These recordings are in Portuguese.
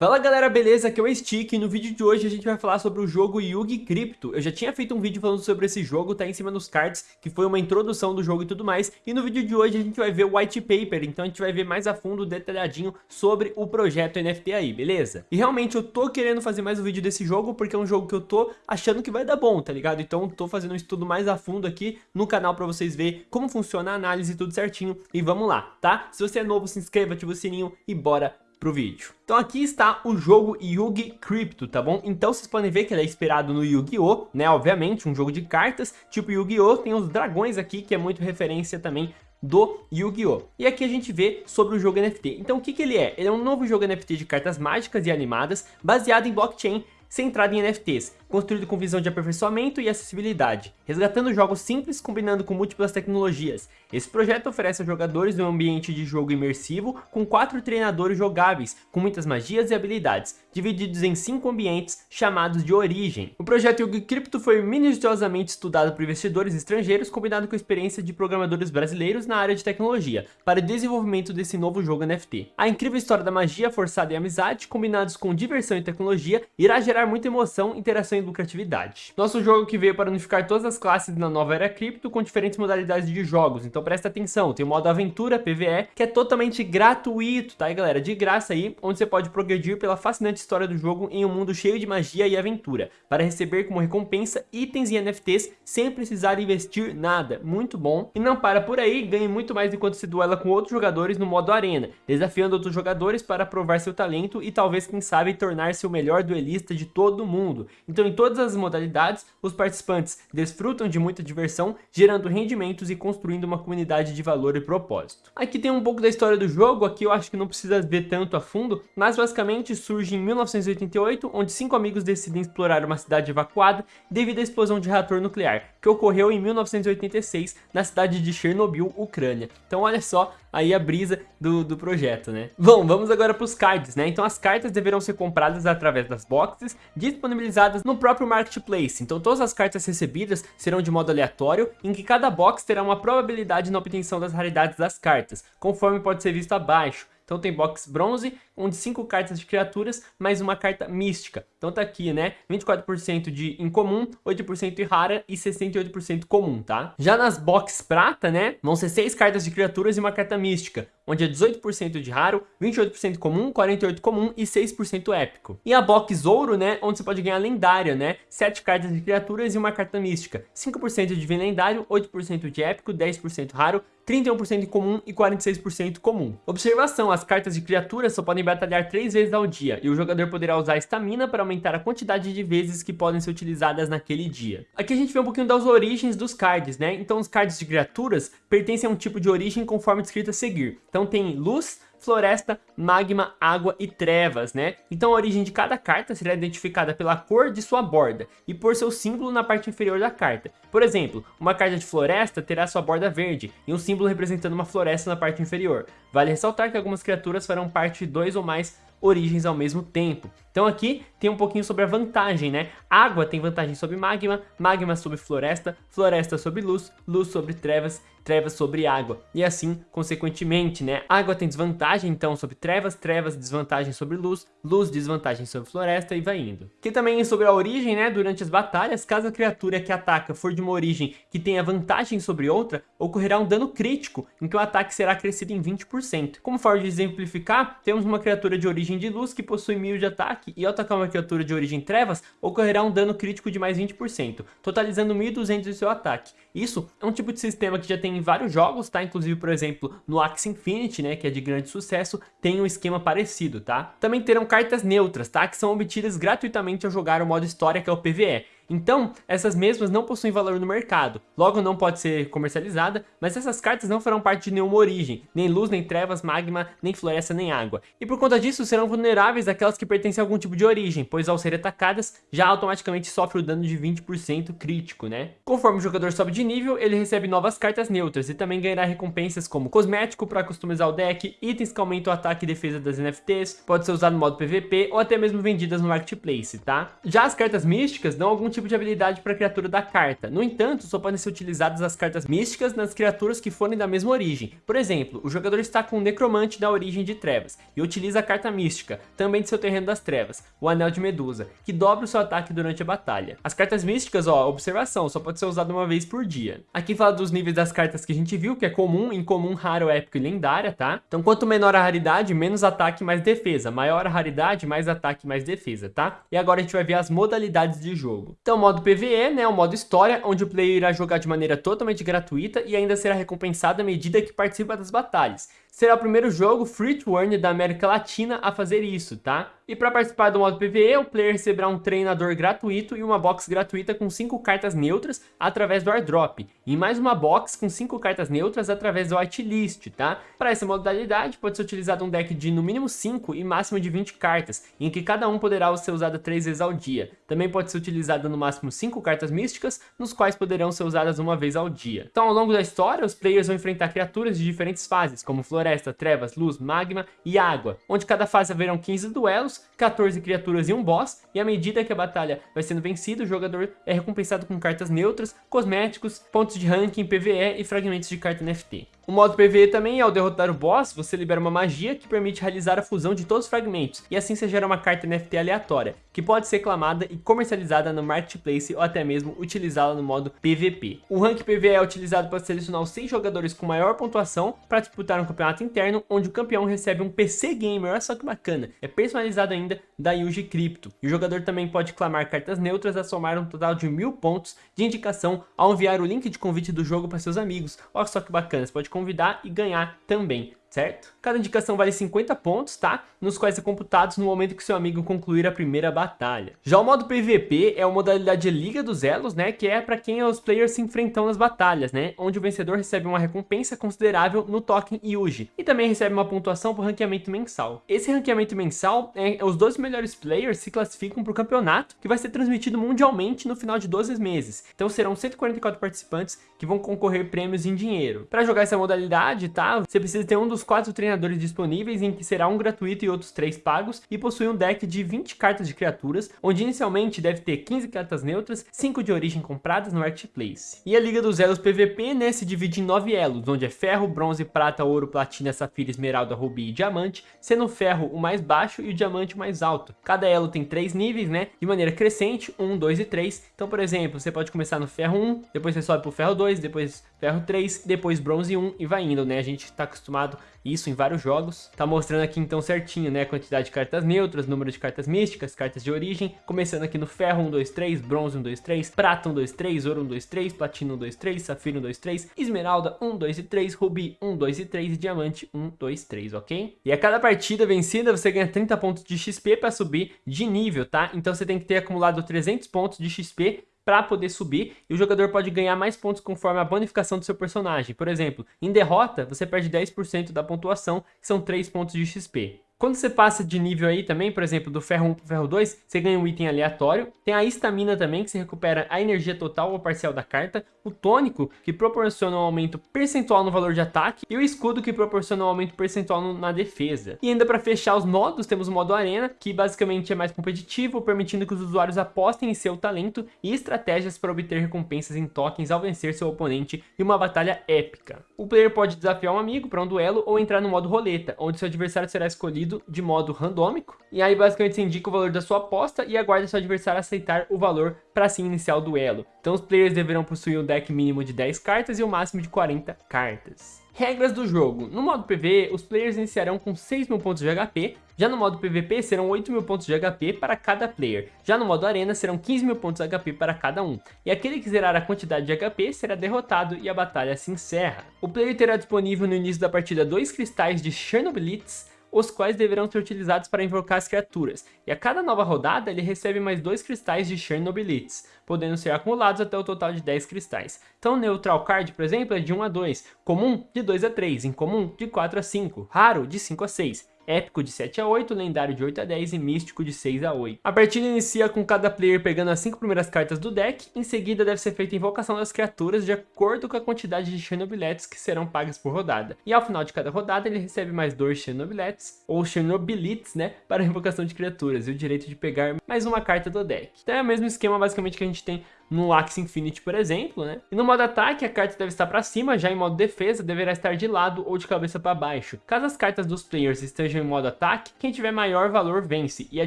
Fala galera, beleza? Aqui é o Stick e no vídeo de hoje a gente vai falar sobre o jogo Yugi Crypto. Eu já tinha feito um vídeo falando sobre esse jogo, tá em cima dos cards, que foi uma introdução do jogo e tudo mais. E no vídeo de hoje a gente vai ver o white paper, então a gente vai ver mais a fundo, detalhadinho, sobre o projeto NFT aí, beleza? E realmente eu tô querendo fazer mais um vídeo desse jogo, porque é um jogo que eu tô achando que vai dar bom, tá ligado? Então tô fazendo um estudo mais a fundo aqui no canal pra vocês verem como funciona a análise e tudo certinho. E vamos lá, tá? Se você é novo, se inscreva, ativa o sininho e bora pro vídeo. Então aqui está o jogo Yugi Crypto, tá bom? Então vocês podem ver que ele é inspirado no Yu-Gi-Oh, né? Obviamente, um jogo de cartas, tipo Yu-Gi-Oh! Tem os dragões aqui, que é muito referência também do Yu-Gi-Oh! E aqui a gente vê sobre o jogo NFT. Então o que, que ele é? Ele é um novo jogo NFT de cartas mágicas e animadas, baseado em blockchain, centrado em NFTs, construído com visão de aperfeiçoamento e acessibilidade, resgatando jogos simples combinando com múltiplas tecnologias. Esse projeto oferece aos jogadores um ambiente de jogo imersivo com quatro treinadores jogáveis, com muitas magias e habilidades, divididos em cinco ambientes chamados de origem. O projeto Yugi Crypto foi minuciosamente estudado por investidores estrangeiros combinado com a experiência de programadores brasileiros na área de tecnologia, para o desenvolvimento desse novo jogo NFT. A incrível história da magia forçada e amizade, combinados com diversão e tecnologia, irá gerar muita emoção, interação e lucratividade. Nosso jogo que veio para unificar todas as classes na nova era cripto com diferentes modalidades de jogos, então presta atenção, tem o modo aventura PVE, que é totalmente gratuito, tá galera? De graça aí, onde você pode progredir pela fascinante história do jogo em um mundo cheio de magia e aventura, para receber como recompensa itens e NFTs sem precisar investir nada, muito bom. E não para por aí, ganhe muito mais enquanto se duela com outros jogadores no modo arena, desafiando outros jogadores para provar seu talento e talvez quem sabe tornar-se o melhor duelista de todo mundo. Então em todas as modalidades, os participantes desfrutam de muita diversão, gerando rendimentos e construindo uma comunidade de valor e propósito. Aqui tem um pouco da história do jogo, aqui eu acho que não precisa ver tanto a fundo, mas basicamente surge em 1988, onde cinco amigos decidem explorar uma cidade evacuada devido à explosão de reator nuclear, que ocorreu em 1986 na cidade de Chernobyl, Ucrânia. Então olha só aí a brisa do, do projeto, né? Bom, vamos agora para os cards, né? Então as cartas deverão ser compradas através das boxes disponibilizadas no próprio Marketplace. Então todas as cartas recebidas serão de modo aleatório, em que cada box terá uma probabilidade na obtenção das raridades das cartas, conforme pode ser visto abaixo. Então tem box bronze, onde 5 cartas de criaturas, mais uma carta mística. Então tá aqui, né? 24% de incomum, 8% de rara e 68% comum, tá? Já nas box prata, né? Vão ser 6 cartas de criaturas e uma carta mística, onde é 18% de raro, 28% comum, 48% comum e 6% épico. E a box ouro, né? Onde você pode ganhar lendária, né? 7 cartas de criaturas e uma carta mística, 5% de divino lendário, 8% de épico, 10% raro, 31% comum e 46% comum. Observação, as cartas de criaturas só podem batalhar 3 vezes ao dia, e o jogador poderá usar estamina para aumentar a quantidade de vezes que podem ser utilizadas naquele dia. Aqui a gente vê um pouquinho das origens dos cards, né? Então os cards de criaturas pertencem a um tipo de origem conforme descrito a seguir. Então tem luz, floresta, magma, água e trevas, né? Então a origem de cada carta será identificada pela cor de sua borda e por seu símbolo na parte inferior da carta. Por exemplo, uma carta de floresta terá sua borda verde e um símbolo representando uma floresta na parte inferior. Vale ressaltar que algumas criaturas farão parte de dois ou mais origens ao mesmo tempo. Então aqui tem um pouquinho sobre a vantagem, né? Água tem vantagem sobre magma, magma sobre floresta, floresta sobre luz, luz sobre trevas, trevas sobre água. E assim, consequentemente, né? Água tem desvantagem, então, sobre trevas, trevas desvantagem sobre luz, luz desvantagem sobre floresta e vai indo. Aqui também é sobre a origem, né? Durante as batalhas, caso a criatura que ataca for de uma origem que tenha vantagem sobre outra, ocorrerá um dano crítico, em que o ataque será crescido em 20%. Como forma de exemplificar, temos uma criatura de origem de luz que possui 1000 de ataque e ao atacar uma criatura de origem trevas, ocorrerá um dano crítico de mais 20%, totalizando 1200 de seu ataque. Isso é um tipo de sistema que já tem em vários jogos, tá? Inclusive, por exemplo, no Axie Infinity, né, que é de grande sucesso, tem um esquema parecido, tá? Também terão cartas neutras, tá? Que são obtidas gratuitamente ao jogar o modo história, que é o PvE. Então, essas mesmas não possuem valor no mercado, logo não pode ser comercializada, mas essas cartas não farão parte de nenhuma origem, nem luz, nem trevas, magma, nem floresta, nem água. E por conta disso, serão vulneráveis àquelas que pertencem a algum tipo de origem, pois ao serem atacadas, já automaticamente sofre o dano de 20% crítico, né? Conforme o jogador sobe de nível, ele recebe novas cartas neutras e também ganhará recompensas como cosmético para customizar o deck, itens que aumentam o ataque e defesa das NFTs, pode ser usado no modo PVP ou até mesmo vendidas no Marketplace, tá? Já as cartas místicas dão algum tipo tipo de habilidade para a criatura da carta. No entanto, só podem ser utilizadas as cartas místicas nas criaturas que forem da mesma origem. Por exemplo, o jogador está com um necromante da origem de trevas e utiliza a carta mística, também de seu terreno das trevas, o Anel de Medusa, que dobra o seu ataque durante a batalha. As cartas místicas, ó, observação, só pode ser usada uma vez por dia. Aqui fala dos níveis das cartas que a gente viu, que é comum, incomum, raro, épico e lendária, tá? Então quanto menor a raridade, menos ataque, mais defesa. Maior a raridade, mais ataque, mais defesa, tá? E agora a gente vai ver as modalidades de jogo. Então o modo PvE, né, o modo história, onde o player irá jogar de maneira totalmente gratuita e ainda será recompensado à medida que participa das batalhas será o primeiro jogo free to earn da América Latina a fazer isso, tá? E para participar do modo PvE, o player receberá um treinador gratuito e uma box gratuita com 5 cartas neutras através do airdrop, e mais uma box com 5 cartas neutras através do whitelist, tá? Para essa modalidade, pode ser utilizado um deck de no mínimo 5 e máximo de 20 cartas, em que cada um poderá ser usado 3 vezes ao dia. Também pode ser utilizado no máximo 5 cartas místicas, nos quais poderão ser usadas uma vez ao dia. Então, ao longo da história, os players vão enfrentar criaturas de diferentes fases, como floresta, trevas, luz, magma e água, onde cada fase haverão 15 duelos, 14 criaturas e um boss, e à medida que a batalha vai sendo vencida, o jogador é recompensado com cartas neutras, cosméticos, pontos de ranking, PvE e fragmentos de carta NFT. O modo PvE também, ao derrotar o boss, você libera uma magia que permite realizar a fusão de todos os fragmentos, e assim você gera uma carta NFT aleatória, que pode ser clamada e comercializada no Marketplace ou até mesmo utilizá-la no modo PvP. O rank PvE é utilizado para selecionar os 6 jogadores com maior pontuação para disputar um campeonato interno, onde o campeão recebe um PC Gamer, olha só que bacana, é personalizado ainda da Yuji Crypto. E o jogador também pode clamar cartas neutras a somar um total de mil pontos de indicação ao enviar o link de convite do jogo para seus amigos. Olha só que bacana, você pode convidar e ganhar também certo? Cada indicação vale 50 pontos, tá? Nos quais são computados no momento que seu amigo concluir a primeira batalha. Já o modo PVP é a modalidade de Liga dos Elos, né? Que é para quem os players se enfrentam nas batalhas, né? Onde o vencedor recebe uma recompensa considerável no token Yuji. E também recebe uma pontuação por ranqueamento mensal. Esse ranqueamento mensal, é, os 12 melhores players se classificam para o campeonato, que vai ser transmitido mundialmente no final de 12 meses. Então serão 144 participantes que vão concorrer prêmios em dinheiro. Para jogar essa modalidade, tá? Você precisa ter um dos quatro treinadores disponíveis, em que será um gratuito e outros três pagos, e possui um deck de 20 cartas de criaturas, onde inicialmente deve ter 15 cartas neutras, 5 de origem compradas no Marketplace. E a Liga dos Elos PVP, né, se divide em 9 elos, onde é ferro, bronze, prata, ouro, platina, safira, esmeralda, rubi e diamante, sendo o ferro o mais baixo e o diamante o mais alto. Cada elo tem 3 níveis, né, de maneira crescente, 1, 2 e 3. Então, por exemplo, você pode começar no ferro 1, depois você sobe pro ferro 2, depois ferro 3, depois bronze 1 e vai indo, né? A gente tá acostumado isso em vários jogos. Tá mostrando aqui então certinho, né, a quantidade de cartas neutras, número de cartas místicas, cartas de origem, começando aqui no ferro 1, 2, 3, bronze 1, 2, 3, prata 1, 2, 3, ouro 1, 2, 3, platina 1, 2, 3, safira 1, 2, 3, esmeralda 1, 2 e 3, rubi 1, 2 e 3 e diamante 1, 2, 3, ok? E a cada partida vencida você ganha 30 pontos de XP para subir de nível, tá? Então você tem que ter acumulado 300 pontos de XP para poder subir e o jogador pode ganhar mais pontos conforme a bonificação do seu personagem. Por exemplo, em derrota, você perde 10% da pontuação, que são 3 pontos de XP. Quando você passa de nível aí também, por exemplo, do ferro 1 para ferro 2, você ganha um item aleatório. Tem a estamina também, que você recupera a energia total ou parcial da carta. O tônico, que proporciona um aumento percentual no valor de ataque. E o escudo, que proporciona um aumento percentual no, na defesa. E ainda para fechar os modos, temos o modo arena, que basicamente é mais competitivo, permitindo que os usuários apostem em seu talento e estratégias para obter recompensas em tokens ao vencer seu oponente em uma batalha épica. O player pode desafiar um amigo para um duelo ou entrar no modo roleta, onde seu adversário será escolhido de modo randômico. E aí basicamente você indica o valor da sua aposta e aguarda seu adversário aceitar o valor para assim iniciar o duelo. Então os players deverão possuir um deck mínimo de 10 cartas e o um máximo de 40 cartas. Regras do jogo. No modo PvE, os players iniciarão com 6 mil pontos de HP, já no modo PvP serão 8 mil pontos de HP para cada player, já no modo Arena serão 15 mil pontos de HP para cada um, e aquele que zerar a quantidade de HP será derrotado e a batalha se encerra. O player terá disponível no início da partida dois cristais de Chernobylitz, os quais deverão ser utilizados para invocar as criaturas, e a cada nova rodada ele recebe mais dois cristais de Chernobylitz, podendo ser acumulados até o total de 10 cristais. Então Neutral Card, por exemplo, é de 1 a 2, comum de 2 a 3, incomum de 4 a 5, raro de 5 a 6. Épico de 7 a 8, lendário de 8 a 10 e místico de 6 a 8. A partida inicia com cada player pegando as 5 primeiras cartas do deck, em seguida deve ser feita a invocação das criaturas de acordo com a quantidade de Chernobyletes que serão pagas por rodada. E ao final de cada rodada ele recebe mais dois Chernobyletes, ou Chernobylites, né, para a invocação de criaturas, e o direito de pegar mais uma carta do deck. Então é o mesmo esquema basicamente que a gente tem no Axie Infinity, por exemplo, né? E no modo ataque, a carta deve estar para cima, já em modo defesa, deverá estar de lado ou de cabeça para baixo. Caso as cartas dos players estejam em modo ataque, quem tiver maior valor vence, e a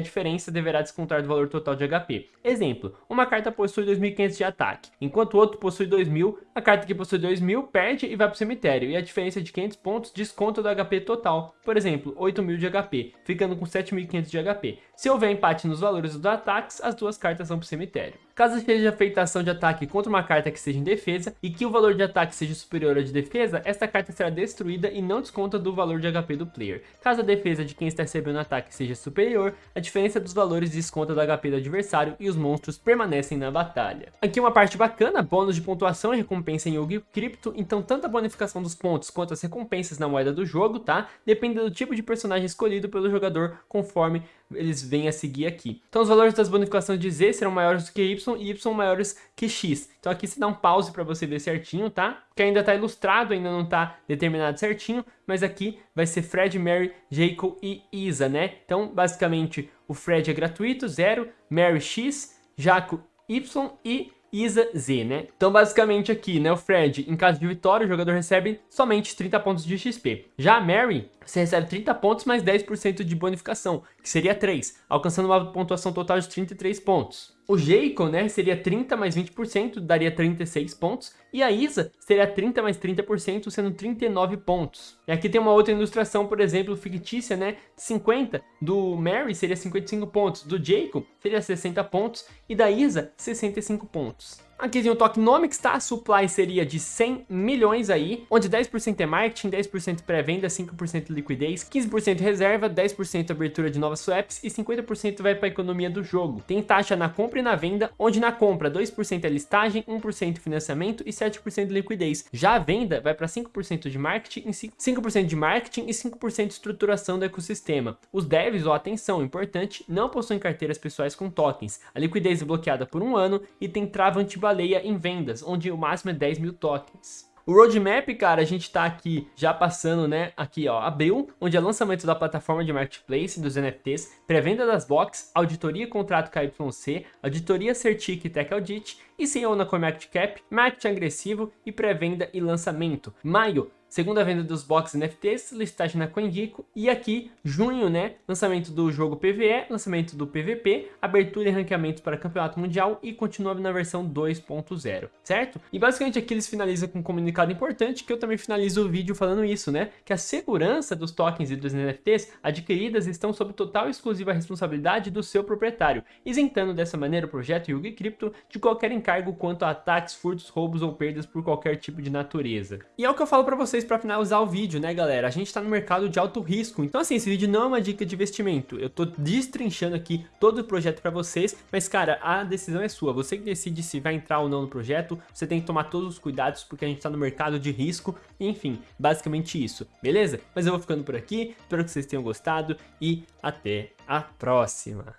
diferença deverá descontar do valor total de HP. Exemplo, uma carta possui 2.500 de ataque, enquanto o outro possui 2.000, a carta que possui 2.000 perde e vai para o cemitério, e a diferença de 500 pontos desconta do HP total. Por exemplo, 8.000 de HP, ficando com 7.500 de HP. Se houver empate nos valores dos ataques, as duas cartas vão para o cemitério. Caso seja feita ação de ataque contra uma carta que seja em defesa e que o valor de ataque seja superior ao de defesa, esta carta será destruída e não desconta do valor de HP do player. Caso a defesa de quem está recebendo ataque seja superior, a diferença dos valores desconta do HP do adversário e os monstros permanecem na batalha. Aqui uma parte bacana, bônus de pontuação e recompensa em Yugi Crypto, então tanto a bonificação dos pontos quanto as recompensas na moeda do jogo, tá? Depende do tipo de personagem escolhido pelo jogador conforme eles vêm a seguir aqui. Então os valores das bonificações de Z serão maiores do que Y e Y maiores que X. Então aqui você dá um pause para você ver certinho, tá? Que ainda está ilustrado, ainda não está determinado certinho, mas aqui vai ser Fred, Mary, Jacob e Isa, né? Então basicamente o Fred é gratuito, 0, Mary X, Jaco Y e Isa Z, né? Então, basicamente aqui, né, o Fred, em caso de vitória, o jogador recebe somente 30 pontos de XP. Já a Mary, você recebe 30 pontos mais 10% de bonificação, que seria 3, alcançando uma pontuação total de 33 pontos. O Jacob, né, seria 30 mais 20%, daria 36 pontos. E a Isa seria 30 mais 30%, sendo 39 pontos. E aqui tem uma outra ilustração, por exemplo, fictícia, né, 50. Do Mary seria 55 pontos, do Jacob seria 60 pontos e da Isa 65 pontos. Aqui tem o Tokenomics, tá? Supply seria de 100 milhões aí, onde 10% é marketing, 10% pré-venda, 5% liquidez, 15% reserva, 10% abertura de novas swaps e 50% vai para a economia do jogo. Tem taxa na compra e na venda, onde na compra 2% é listagem, 1% financiamento e 7% liquidez. Já a venda vai para 5% de marketing, 5% de marketing e 5% de estruturação do ecossistema. Os devs, ó, atenção, importante, não possuem carteiras pessoais com tokens. A liquidez é bloqueada por um ano e tem trava anti baleia em vendas, onde o máximo é 10 mil tokens. O roadmap, cara, a gente tá aqui já passando, né, aqui ó, abril, onde é lançamento da plataforma de marketplace dos NFTs, pré-venda das box, auditoria contrato KYC, auditoria Certic Tech Audit, e CEO na CoinMarketCap, marketing agressivo e pré-venda e lançamento. Maio, segunda venda dos box NFTs, listagem na CoinGecko e aqui, junho, né, lançamento do jogo PvE, lançamento do PvP, abertura e ranqueamento para campeonato mundial e continua na versão 2.0, certo? E basicamente aqui eles finalizam com um comunicado importante que eu também finalizo o vídeo falando isso, né, que a segurança dos tokens e dos NFTs adquiridas estão sob total e exclusiva responsabilidade do seu proprietário, isentando dessa maneira o projeto Yugi Crypto de qualquer encargo quanto a ataques, furtos, roubos ou perdas por qualquer tipo de natureza. E é o que eu falo para vocês vocês para finalizar o vídeo, né, galera? A gente está no mercado de alto risco, então assim, esse vídeo não é uma dica de investimento. Eu tô destrinchando aqui todo o projeto para vocês, mas cara, a decisão é sua. Você que decide se vai entrar ou não no projeto, você tem que tomar todos os cuidados porque a gente está no mercado de risco, enfim, basicamente isso, beleza? Mas eu vou ficando por aqui, espero que vocês tenham gostado e até a próxima.